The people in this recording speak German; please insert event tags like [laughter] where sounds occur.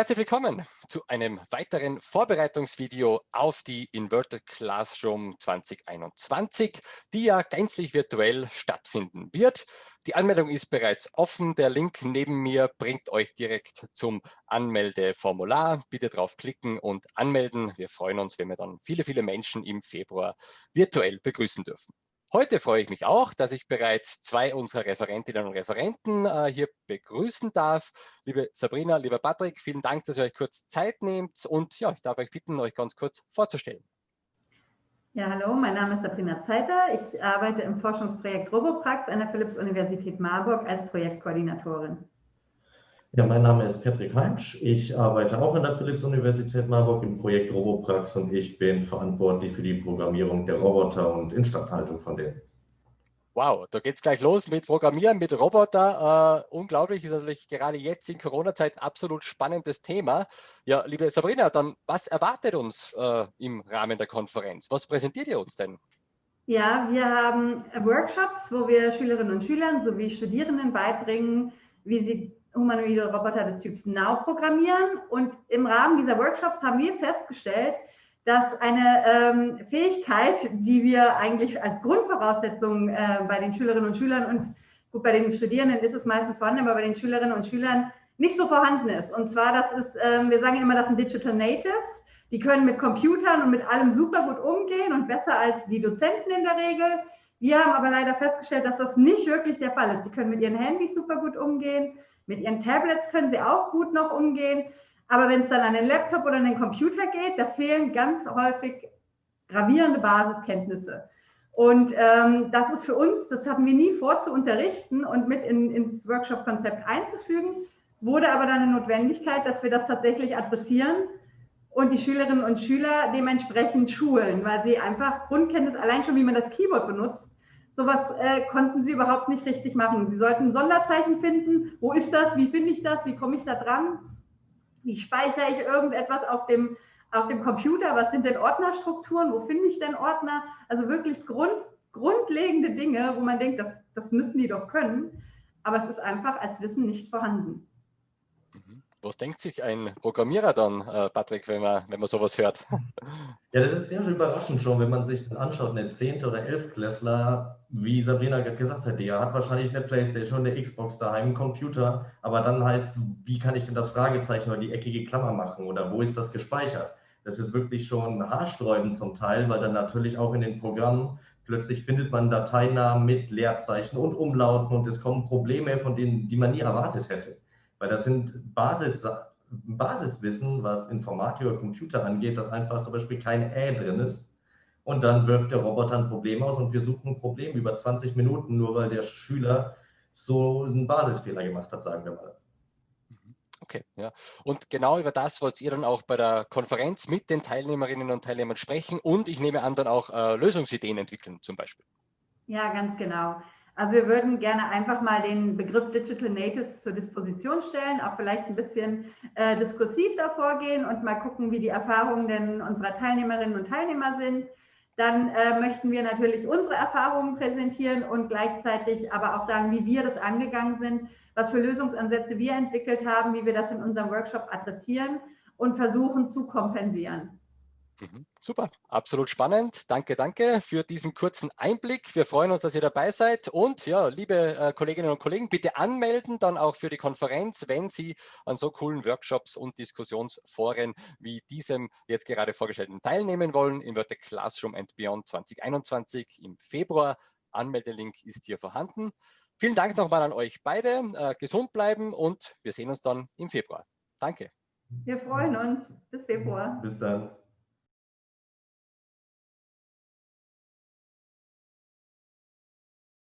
Herzlich willkommen zu einem weiteren Vorbereitungsvideo auf die Inverted Classroom 2021, die ja gänzlich virtuell stattfinden wird. Die Anmeldung ist bereits offen. Der Link neben mir bringt euch direkt zum Anmeldeformular. Bitte draufklicken und anmelden. Wir freuen uns, wenn wir dann viele, viele Menschen im Februar virtuell begrüßen dürfen. Heute freue ich mich auch, dass ich bereits zwei unserer Referentinnen und Referenten äh, hier begrüßen darf. Liebe Sabrina, lieber Patrick, vielen Dank, dass ihr euch kurz Zeit nehmt und ja, ich darf euch bitten, euch ganz kurz vorzustellen. Ja, hallo, mein Name ist Sabrina Zeiter. Ich arbeite im Forschungsprojekt Roboprax an der Philipps-Universität Marburg als Projektkoordinatorin. Ja, mein Name ist Patrick Heimsch. Ich arbeite auch an der Philipps-Universität Marburg im Projekt Roboprax und ich bin verantwortlich für die Programmierung der Roboter und Instandhaltung von denen. Wow, da geht es gleich los mit Programmieren, mit Roboter. Äh, unglaublich, ist natürlich gerade jetzt in Corona-Zeit absolut spannendes Thema. Ja, liebe Sabrina, dann was erwartet uns äh, im Rahmen der Konferenz? Was präsentiert ihr uns denn? Ja, wir haben Workshops, wo wir Schülerinnen und Schülern sowie Studierenden beibringen, wie sie humanoide Roboter des Typs Now programmieren. Und im Rahmen dieser Workshops haben wir festgestellt, dass eine ähm, Fähigkeit, die wir eigentlich als Grundvoraussetzung äh, bei den Schülerinnen und Schülern und gut, bei den Studierenden ist es meistens vorhanden, aber bei den Schülerinnen und Schülern nicht so vorhanden ist. Und zwar, das ist, äh, wir sagen immer, das sind Digital Natives. Die können mit Computern und mit allem super gut umgehen und besser als die Dozenten in der Regel. Wir haben aber leider festgestellt, dass das nicht wirklich der Fall ist. Die können mit ihren Handys super gut umgehen. Mit ihren Tablets können sie auch gut noch umgehen. Aber wenn es dann an den Laptop oder an den Computer geht, da fehlen ganz häufig gravierende Basiskenntnisse. Und ähm, das ist für uns, das hatten wir nie vor zu unterrichten und mit in, ins Workshop-Konzept einzufügen, wurde aber dann eine Notwendigkeit, dass wir das tatsächlich adressieren und die Schülerinnen und Schüler dementsprechend schulen, weil sie einfach Grundkenntnis allein schon, wie man das Keyboard benutzt, Sowas äh, konnten sie überhaupt nicht richtig machen. Sie sollten ein Sonderzeichen finden. Wo ist das? Wie finde ich das? Wie komme ich da dran? Wie speichere ich irgendetwas auf dem, auf dem Computer? Was sind denn Ordnerstrukturen? Wo finde ich denn Ordner? Also wirklich Grund, grundlegende Dinge, wo man denkt, das, das müssen die doch können. Aber es ist einfach als Wissen nicht vorhanden. Mhm. Was denkt sich ein Programmierer dann, äh, Patrick, wenn man, wenn man sowas hört? [laughs] Ja, das ist sehr überraschend schon, wenn man sich dann anschaut, eine 10. oder 11. Klässler, wie Sabrina gerade gesagt hat, der hat wahrscheinlich eine Playstation, eine Xbox daheim, einen Computer, aber dann heißt, wie kann ich denn das Fragezeichen oder die eckige Klammer machen oder wo ist das gespeichert? Das ist wirklich schon haarsträubend zum Teil, weil dann natürlich auch in den Programmen plötzlich findet man Dateinamen mit Leerzeichen und Umlauten und es kommen Probleme, von denen, die man nie erwartet hätte. Weil das sind Basis, Basiswissen, was Informatik oder Computer angeht, dass einfach zum Beispiel kein Ä drin ist. Und dann wirft der Roboter ein Problem aus und wir suchen ein Problem über 20 Minuten, nur weil der Schüler so einen Basisfehler gemacht hat, sagen wir mal. Mhm. Okay, ja. Und genau über das wollt ihr dann auch bei der Konferenz mit den Teilnehmerinnen und Teilnehmern sprechen und ich nehme an, dann auch äh, Lösungsideen entwickeln zum Beispiel. Ja, ganz genau. Also wir würden gerne einfach mal den Begriff Digital Natives zur Disposition stellen, auch vielleicht ein bisschen äh, diskursiv davor gehen und mal gucken, wie die Erfahrungen denn unserer Teilnehmerinnen und Teilnehmer sind. Dann äh, möchten wir natürlich unsere Erfahrungen präsentieren und gleichzeitig aber auch sagen, wie wir das angegangen sind, was für Lösungsansätze wir entwickelt haben, wie wir das in unserem Workshop adressieren und versuchen zu kompensieren. Mhm. Super, absolut spannend. Danke, danke für diesen kurzen Einblick. Wir freuen uns, dass ihr dabei seid. Und ja, liebe äh, Kolleginnen und Kollegen, bitte anmelden dann auch für die Konferenz, wenn Sie an so coolen Workshops und Diskussionsforen wie diesem jetzt gerade vorgestellten teilnehmen wollen. Im Wörter Classroom and Beyond 2021 im Februar. Anmeldelink ist hier vorhanden. Vielen Dank nochmal an euch beide. Äh, gesund bleiben und wir sehen uns dann im Februar. Danke. Wir freuen uns. Bis Februar. Bis dann.